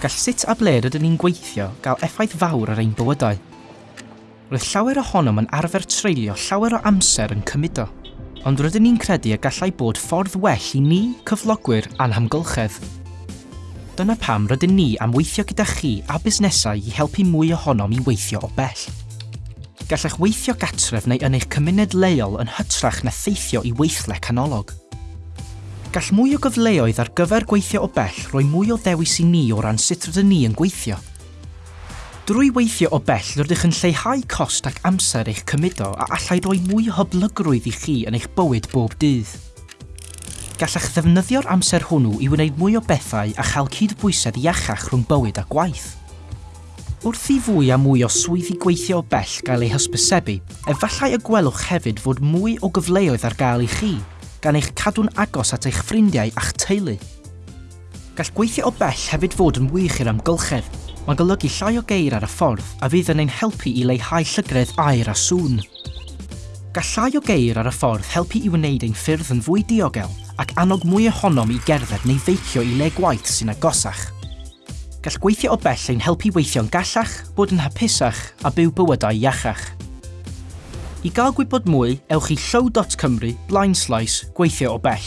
gall sut a ble rydyn ni'n gweithio gael effaith fawr ar ein bywydau. Roedd llawer ohonom yn arfer treulio llawer o amser yn cymudo, ond rydyn ni'n credu y gallai bod ffordd well i ni, cyflogwyr, anhamgylchedd. Dyna pam rydyn ni am weithio gyda chi a busnesau i helpu mwy ohonom i weithio o bell. Gallech weithio gatref neu yn eich cymuned leol yn hytrach na theithio i weithle canolog. Gall mwy o gyfleoedd ar gyfer gweithio o bell roi mwy o ddewis i ni o ran sut rydyn ni yn gweithio. Drwy weithio o bell rydych yn lleihau cost ac amser eich cymudo a allai roi mwy o hyblygrwydd i chi yn eich bywyd bob dydd Gallech ddefnyddio'r amser hwnnw i wneud mwy o bethau a chael cydbwysedd iachach rhwng bywyd a gwaith. Wrth i fwy a mwy o swyddi gweithio o bell gael ei hysbysebu, efallai y gwelwch hefyd fod mwy o gyfleoedd ar gael i chi, gan eich cadw'n agos at eich ffrindiau a'ch teulu. Gall gweithio o bell hefyd fod yn wych i'r amgylchedd. Mae'n golygu llai o geir ar y ffordd a fydd yn ein helpu i leihau llygredd air a sŵn. Gall llai o geir ar y ffordd helpu i wneud ein ffyrdd yn fwy diogel ac annog mwy ohonom i gerdded neu feicio i le gwaith sy'n agosach gall gweithio o bell ein helpu weithio'n gallach, bod yn hapusach a byw bywydau iachach. I gael gwybod mwy, ewch i show.cymru blaen gweithio o bell.